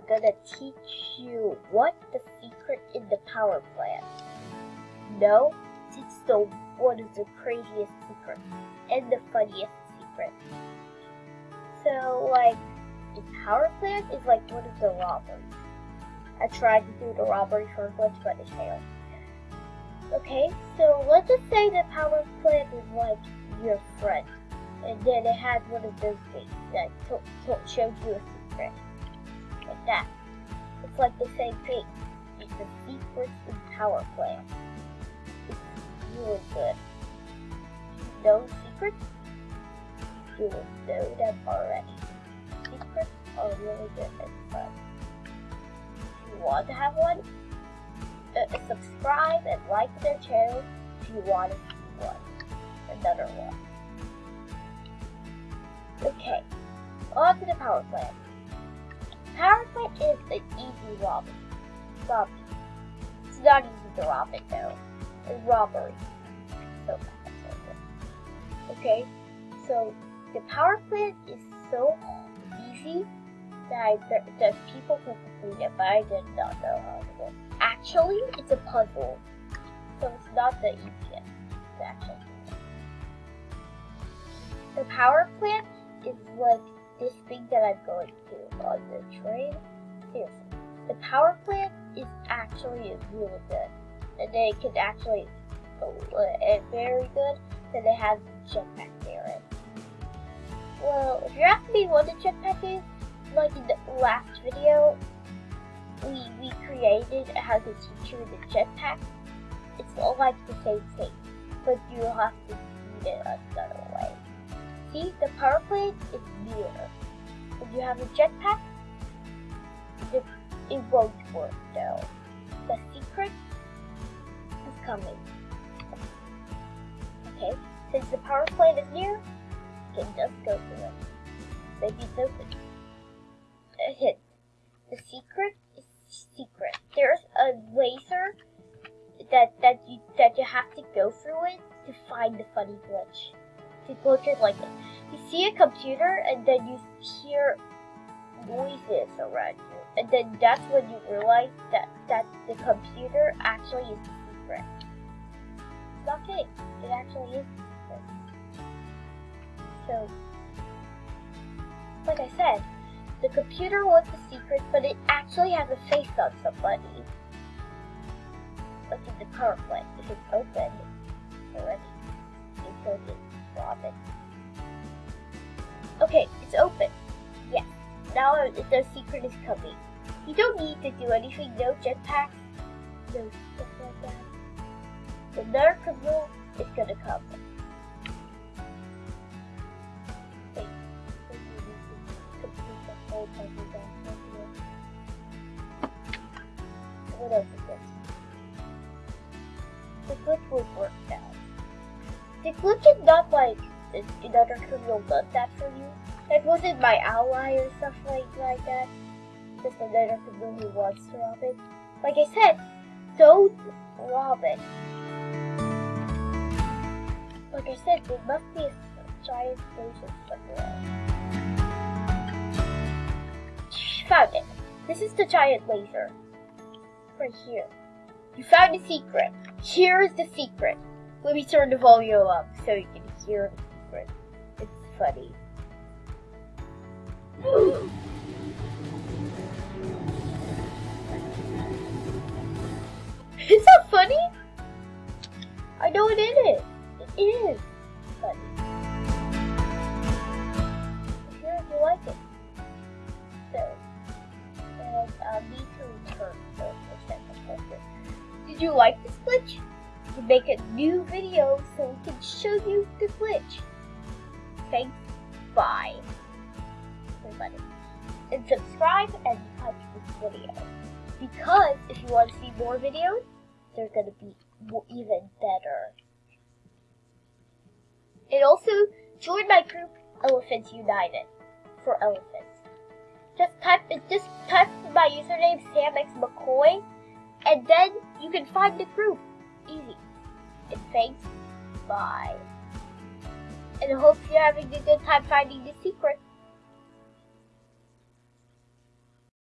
are gonna teach you what the secret in the power plant. No, it's the one of the craziest secrets and the funniest secret. So, like, the power plant is like one of the robberies. I tried to do the robbery for a glitch, but it failed. Okay, so let's just say the power plant is like your friend, and then it has one of those gates that to- to- shows you a secret, like that. It's like the same thing. It's the secret power plant. It's really good. No secrets? You will know them already. Secrets are really good and fun. If you want to have one, uh, subscribe and like their channel if you want to see one. Another one. Okay, on to the power plant. An easy robbery. Robbery. It's not easy to rob it though. A robbery. So. Okay, so the power plant is so easy that I, that, people can complete it, but I did not know how to do it. Actually, it's a puzzle, so it's not the easiest to actually do. The power plant is like this thing that I'm going to on the train. The power plant is actually really good, and they can actually go uh, very good. Then it has a jetpack there. Well, if you're asking me what the jetpack is, like in the last video, we we created how to teach you the jetpack. It's all like the same thing, but you have to do it another way. See, the power plant is near. If you have a jetpack, it, won't work though. The secret is coming. Okay, since the power plant is near, you can just go through it. Maybe it's open. A hint. The secret is secret. There's a laser that that you that you have to go through it to find the funny glitch. The glitch is like this. You see a computer and then you hear noises around you. And then that's when you realize that, that the computer actually is the secret. It's not kidding. It actually is the secret. So, like I said, the computer was the secret, but it actually has a face on somebody. Like in the power plant. It's open already, you could just. Okay, it's open. Now the secret is coming. You don't need to do anything, no jetpacks, no stuff like that. The nerd criminal is gonna come. Wait. What else is this? The glitch will work now. The glitch is not like the another criminal does that for you. It wasn't my ally or stuff like, like that. Just another criminal who wants to rob it. Like I said, don't rob it. Like I said, there must be a giant laser somewhere. Found it. This is the giant laser. Right here. You found the secret. Here is the secret. Let me turn the volume up so you can hear the secret. It's funny. Is that funny? I know it is. It is funny. I'm sure you like it. So, and uh, need to return Did you like this glitch? To make a new video so we can show you the glitch. Thanks. Bye. Everybody. And subscribe and like this video. Because if you want to see more videos, they're gonna be even better. And also, join my group, Elephants United, for elephants. Just type, just type my username, SamXMcCoy, and then you can find the group. Easy. And thanks. Bye. And I hope you're having a good time finding the secret.